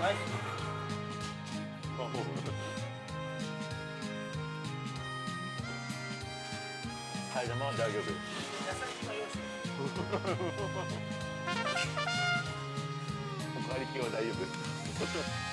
ないはい、じゃあも大丈夫。おかわり今日は大丈夫。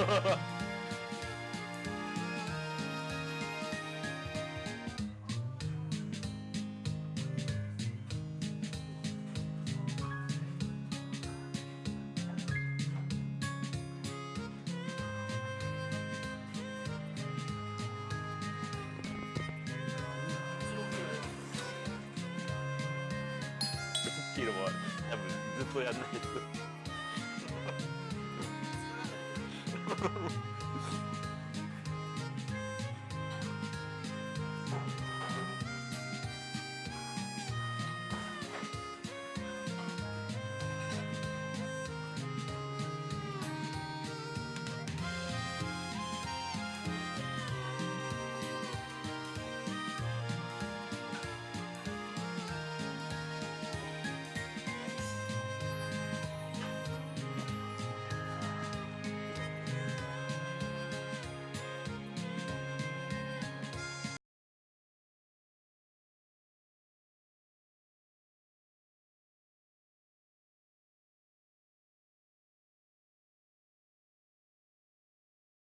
黄色も多分ずっとやんないと。フフフ。